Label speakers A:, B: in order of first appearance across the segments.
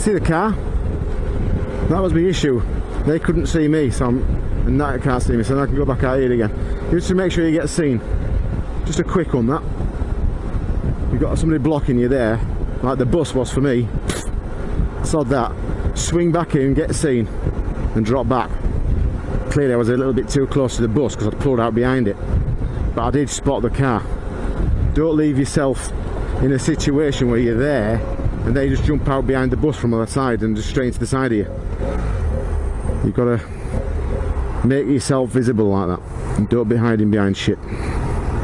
A: see the car. That was my issue. They couldn't see me, so I'm, and that can't see me, so I can go back out here again. Just to make sure you get seen. Just a quick one, that. You've got somebody blocking you there, like the bus was for me. Sod that. Swing back in, get seen, and drop back. Clearly I was a little bit too close to the bus because I'd pulled out behind it. But I did spot the car. Don't leave yourself in a situation where you're there and they just jump out behind the bus from the other side and just straight into the side of you. You've got to make yourself visible like that. And don't be hiding behind shit.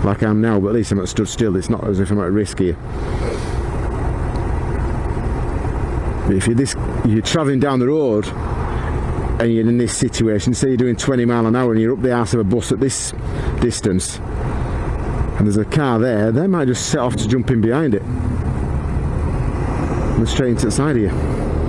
A: Like I am now but at least I'm not stood still it's not as if I'm at risk here. But if you're this you're travelling down the road and you're in this situation say you're doing 20 mile an hour and you're up the ass of a bus at this distance and there's a car there they might just set off to jump in behind it and straight into the side of you